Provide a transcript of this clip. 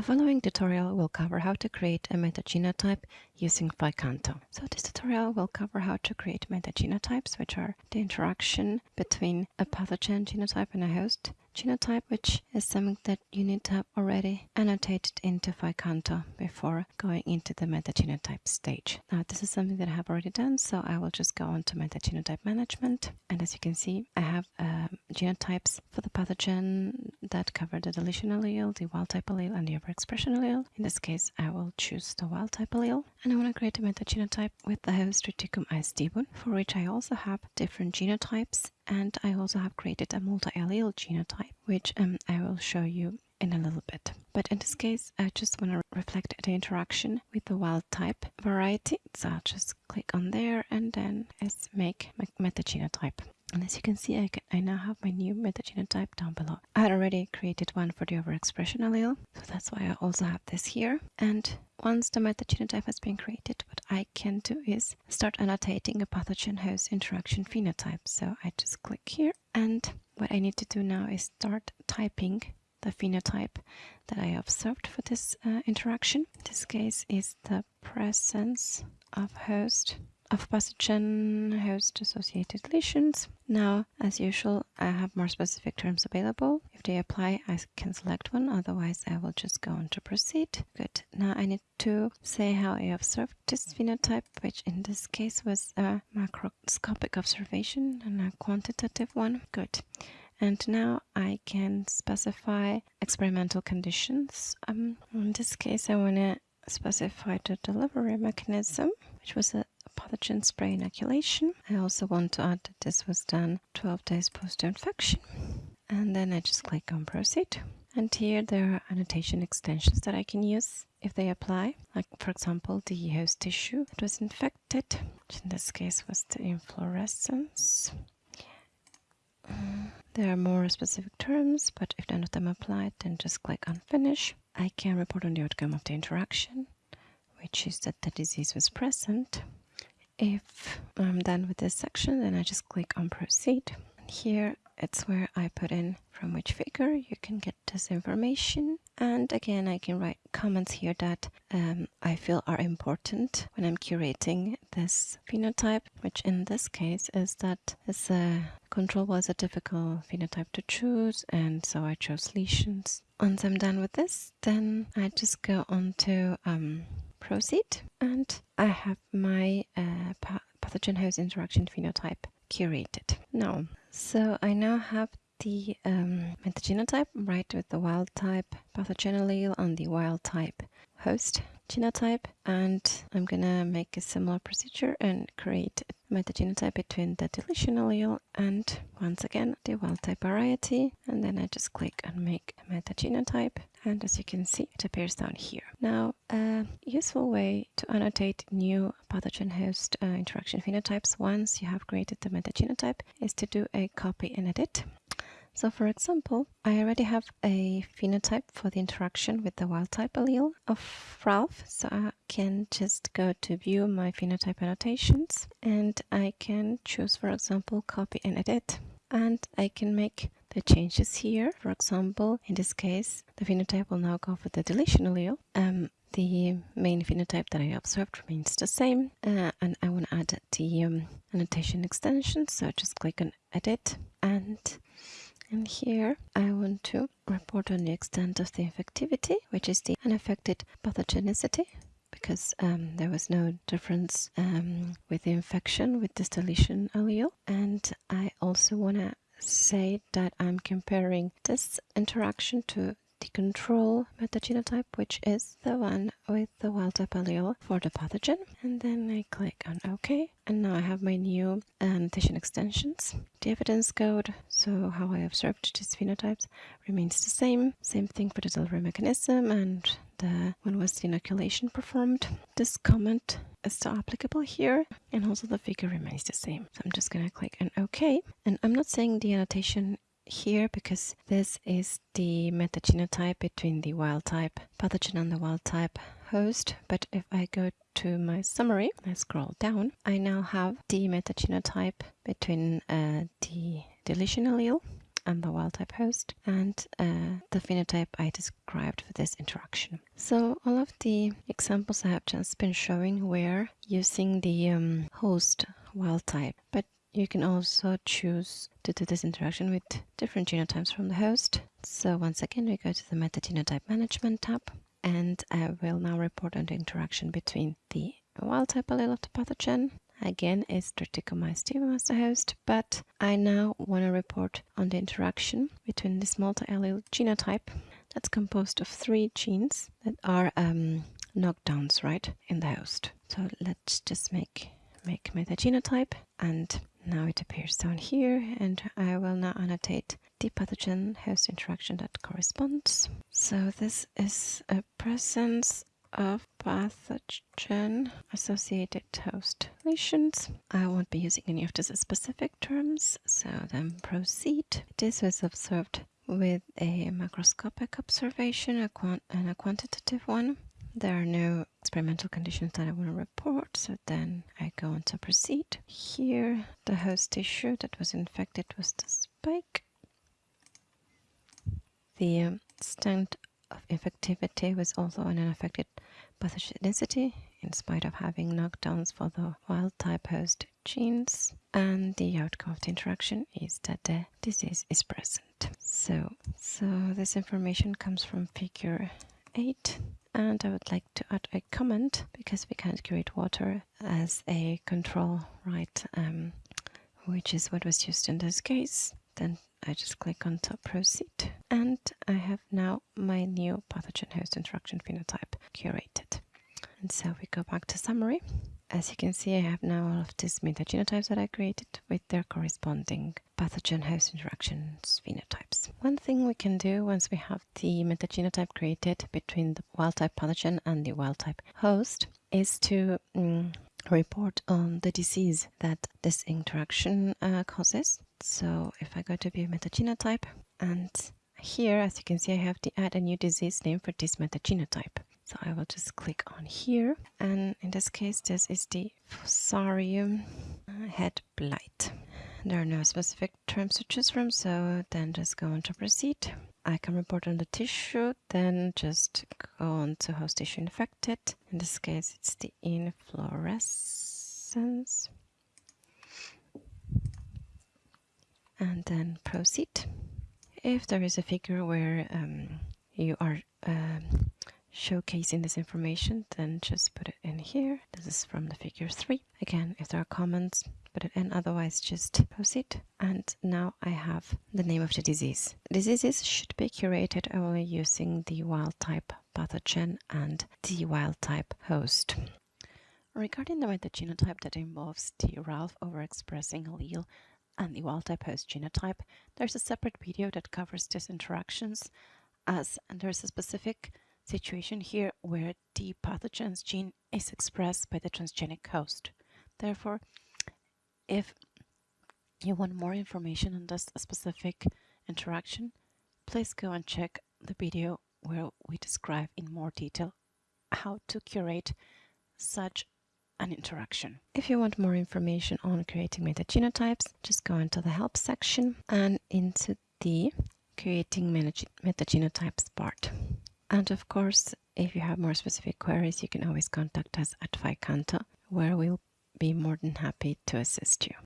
The following tutorial will cover how to create a metagenotype using PHI-Canto. So this tutorial will cover how to create metagenotypes, which are the interaction between a pathogen genotype and a host genotype, which is something that you need to have already annotated into PHI-Canto before going into the metagenotype stage. Now, this is something that I have already done, so I will just go on to metagenotype management. And as you can see, I have um, genotypes for the pathogen that cover the deletion allele, the wild type allele, and the overexpression allele. In this case, I will choose the wild type allele. And I want to create a metagenotype with the host Triticum aestivum, for which I also have different genotypes and I also have created a multi-allele genotype, which um, I will show you in a little bit. But in this case, I just want to reflect the interaction with the wild type variety. So I'll just click on there and then let's make metagenotype. And as you can see, I, can, I now have my new metagenotype down below. I had already created one for the overexpression allele, so that's why I also have this here. And once the metagenotype has been created, what I can do is start annotating a pathogen-host interaction phenotype. So I just click here, and what I need to do now is start typing the phenotype that I observed for this uh, interaction. In this case is the presence of host of pathogen host associated lesions. Now, as usual, I have more specific terms available. If they apply, I can select one, otherwise I will just go on to proceed. Good. Now I need to say how I observed this phenotype, which in this case was a macroscopic observation and a quantitative one. Good. And now I can specify experimental conditions. Um, in this case, I want to specify the delivery mechanism, which was a pathogen spray inoculation. I also want to add that this was done 12 days post-infection. And then I just click on proceed. And here there are annotation extensions that I can use if they apply. Like for example, the host tissue that was infected, which in this case was the inflorescence. Mm, there are more specific terms, but if none of them apply, then just click on finish. I can report on the outcome of the interaction, which is that the disease was present. If I'm done with this section, then I just click on proceed. And here it's where I put in from which figure you can get this information. And again, I can write comments here that um, I feel are important when I'm curating this phenotype, which in this case is that this uh, control was a difficult phenotype to choose, and so I chose lesions. Once I'm done with this, then I just go on to um, proceed. And I have my uh, pathogen host interaction phenotype curated. Now, so I now have the um, metagenotype right with the wild type pathogen allele on the wild type host genotype. And I'm gonna make a similar procedure and create a metagenotype between the deletion allele and once again the wild type variety. And then I just click on make a metagenotype and as you can see it appears down here. Now a useful way to annotate new pathogen host uh, interaction phenotypes once you have created the metagenotype is to do a copy and edit so for example, I already have a phenotype for the interaction with the wild type allele of RALF. So I can just go to view my phenotype annotations and I can choose, for example, copy and edit. And I can make the changes here. For example, in this case, the phenotype will now go for the deletion allele. Um, the main phenotype that I observed remains the same uh, and I want to add the um, annotation extension so just click on edit and and here I want to report on the extent of the infectivity, which is the unaffected pathogenicity, because um, there was no difference um, with the infection with this deletion allele. And I also want to say that I'm comparing this interaction to the control metagenotype, which is the one with the wild type allele for the pathogen. And then I click on OK. And now I have my new uh, annotation extensions. The evidence code, so how I observed these phenotypes, remains the same. Same thing for the delivery mechanism and the when was the inoculation performed. This comment is still applicable here and also the figure remains the same. So I'm just going to click on OK. And I'm not saying the annotation here because this is the metagenotype between the wild type pathogen and the wild type host. But if I go to my summary, I scroll down, I now have the metagenotype between uh, the deletion allele and the wild type host and uh, the phenotype I described for this interaction. So all of the examples I have just been showing were using the um, host wild type, but you can also choose to do this interaction with different genotypes from the host. So once again, we go to the metagenotype management tab and I will now report on the interaction between the wild type allele of the pathogen. Again, it's Triticum aestivum as the host, but I now want to report on the interaction between this multi-allele genotype that's composed of three genes that are um, knockdowns, right, in the host. So let's just make make metagenotype and now it appears down here and I will now annotate the pathogen host interaction that corresponds. So this is a presence of pathogen associated host lesions. I won't be using any of these specific terms, so then proceed. This was observed with a macroscopic observation a and a quantitative one. There are no experimental conditions that I want to report, so then I go on to proceed. Here, the host tissue that was infected was the spike. The um, extent of infectivity was also an unaffected pathogenicity in spite of having knockdowns for the wild type host genes and the outcome of the interaction is that the disease is present. So, so this information comes from figure 8 and I would like to add a comment because we can't create water as a control right um, which is what was used in this case. Then I just click on top proceed. And I have now my new pathogen host interaction phenotype curated. And so we go back to summary. As you can see I have now all of these metagenotypes that I created with their corresponding pathogen host interactions phenotypes. One thing we can do once we have the metagenotype created between the wild type pathogen and the wild type host is to mm, report on the disease that this interaction uh, causes so if I go to view metagenotype and here as you can see I have to add a new disease name for this metagenotype. So I will just click on here and in this case this is the Fusarium head blight. There are no specific terms to choose from so then just go on to proceed. I can report on the tissue then just go on to host tissue infected. In this case it's the inflorescence and then proceed. If there is a figure where um, you are um, showcasing this information, then just put it in here. This is from the figure 3. Again, if there are comments, put it in, otherwise just post it. And now I have the name of the disease. Diseases should be curated only using the wild type pathogen and the wild type host. Regarding the metagenotype that involves the RALF overexpressing allele and the wild-type host genotype, there's a separate video that covers these interactions as and there's a specific situation here where the pathogen's gene is expressed by the transgenic host. Therefore, if you want more information on this specific interaction, please go and check the video where we describe in more detail how to curate such an interaction. If you want more information on creating metagenotypes, just go into the help section and into the creating metagenotypes part. And of course, if you have more specific queries, you can always contact us at PHI-Canto, where we'll be more than happy to assist you.